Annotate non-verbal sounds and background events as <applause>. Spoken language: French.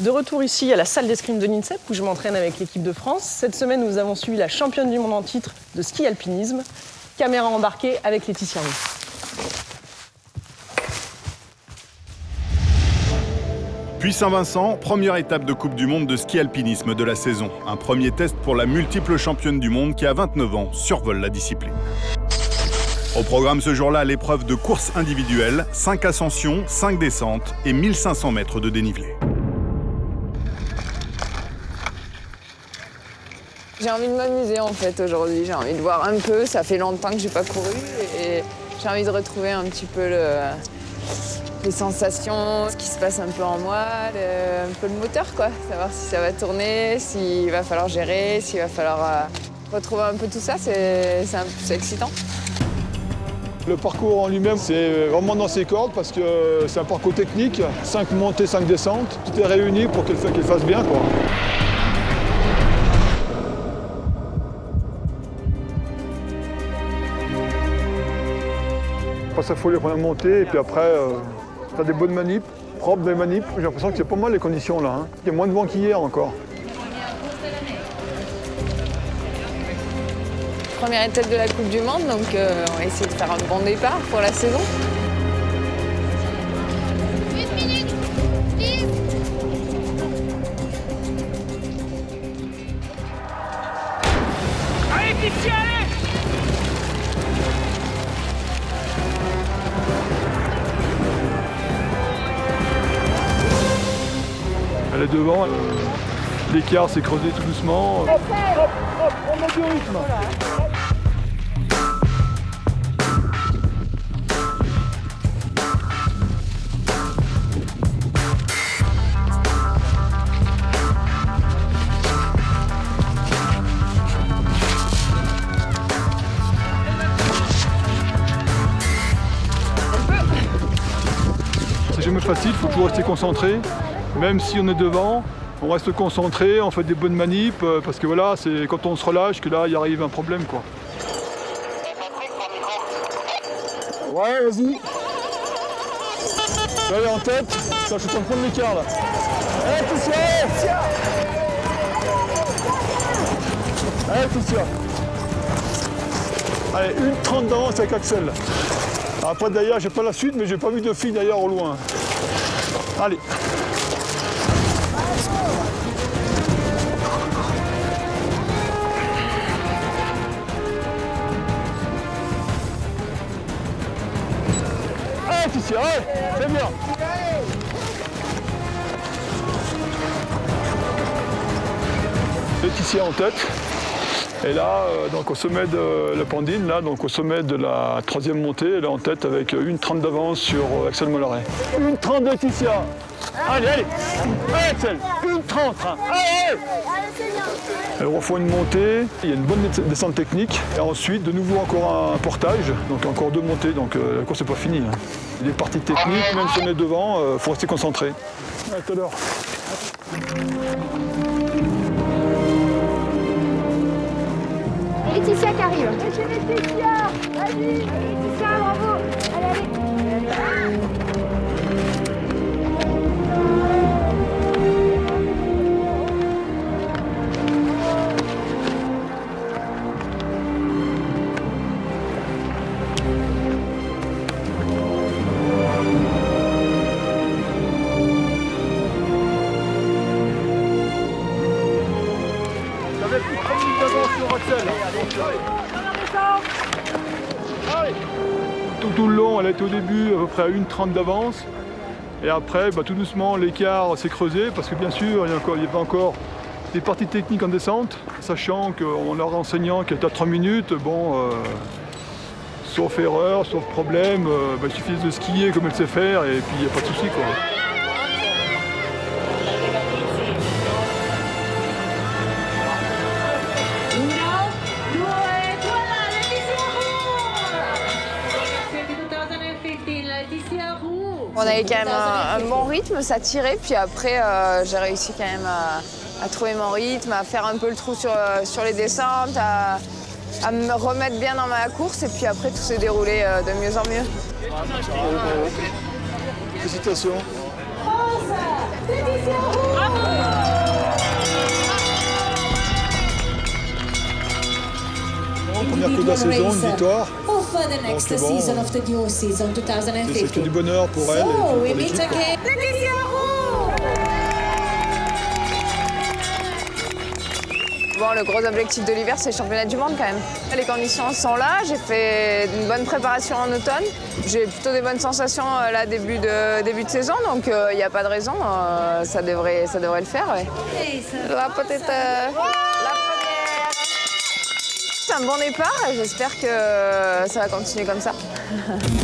De retour ici à la salle d'escrime de l'INSEP où je m'entraîne avec l'équipe de France. Cette semaine, nous avons suivi la championne du monde en titre de ski alpinisme. Caméra embarquée avec Laetitia. Puis Saint-Vincent, première étape de Coupe du Monde de ski alpinisme de la saison. Un premier test pour la multiple championne du monde qui, à 29 ans, survole la discipline. Au programme ce jour-là, l'épreuve de course individuelle, 5 ascensions, 5 descentes et 1500 mètres de dénivelé. J'ai envie de m'amuser en fait aujourd'hui, j'ai envie de voir un peu, ça fait longtemps que j'ai pas couru et j'ai envie de retrouver un petit peu les sensations, ce qui se passe un peu en moi, un peu le moteur quoi, savoir si ça va tourner, s'il va falloir gérer, s'il va falloir euh, retrouver un peu tout ça, c'est excitant. Le parcours en lui-même, c'est vraiment dans ses cordes parce que c'est un parcours technique, 5 montées, 5 descentes, tout est réuni pour qu'elle fasse bien. Quoi. Pas à les premières montées et puis après, euh, tu as des bonnes manips, propres des manips. J'ai l'impression que c'est pas mal les conditions là. Hein. Il y a moins de vent qu'hier encore. Première étape de la Coupe du Monde, donc euh, on va essayer de faire un bon départ pour la saison. Elle est devant, l'écart s'est creusé tout doucement. Hop, hop, hop, on met du rythme. Jamais facile, il faut toujours rester concentré. Même si on est devant, on reste concentré, on fait des bonnes manips, euh, parce que voilà, c'est quand on se relâche que là, il arrive un problème. quoi. Ouais, vas-y. Allez, en tête. Ça, je suis en train de l'écart là. Allez, Ticia Allez, Ticia Allez, une 30 d'avance avec Axel. Après, d'ailleurs, j'ai pas la suite, mais j'ai pas vu de fille d'ailleurs au loin. Allez. Laetitia, en tête. Et là, euh, donc au sommet de la Pandine, là, donc au sommet de la troisième montée, elle est en tête avec une 30 d'avance sur euh, Axel Mollaret. Une 30 de Laetitia. Allez, allez. Allez Axel, une 30. Allez, Elle refait une montée, il y a une bonne descente technique. Et ensuite, de nouveau encore un portage, donc encore deux montées, donc euh, la course n'est pas finie. Hein. Les parties techniques, même si on est devant, il faut rester concentré. À tout à l'heure. Laetitia qui arrive. Laetitia Vas-y Tout, le long, elle était au début à peu près à 1,30 d'avance. Et après, bah, tout doucement, l'écart s'est creusé parce que bien sûr, il y, encore- il y avait encore des parties techniques en descente, sachant qu'on leur enseignant qu'elle était à 3 minutes, bon, euh, sauf erreur, sauf problème, euh, bah, il suffit de skier comme elle sait faire et puis il n'y a pas de souci. On avait quand même un, un bon rythme, ça tirait, puis après euh, j'ai réussi quand même à, à trouver mon rythme, à faire un peu le trou sur, euh, sur les descentes, à, à me remettre bien dans ma course, et puis après tout s'est déroulé euh, de mieux en mieux. Félicitations. France Première queue de la saison, une victoire. For the next Donc, bon, season of the new season C'est que 2050. du bonheur pour elle et So pour we meet again. Bon, le gros objectif de l'hiver, c'est le championnat du monde quand même. Les conditions sont là, j'ai fait une bonne préparation en automne. J'ai plutôt des bonnes sensations euh, là, début de, début de saison, donc il n'y a pas de raison, euh, ça, devrait, ça devrait le faire. ouais. La petite. euh, la première. C'est un bon départ j'espère que ça va continuer comme ça. <laughs>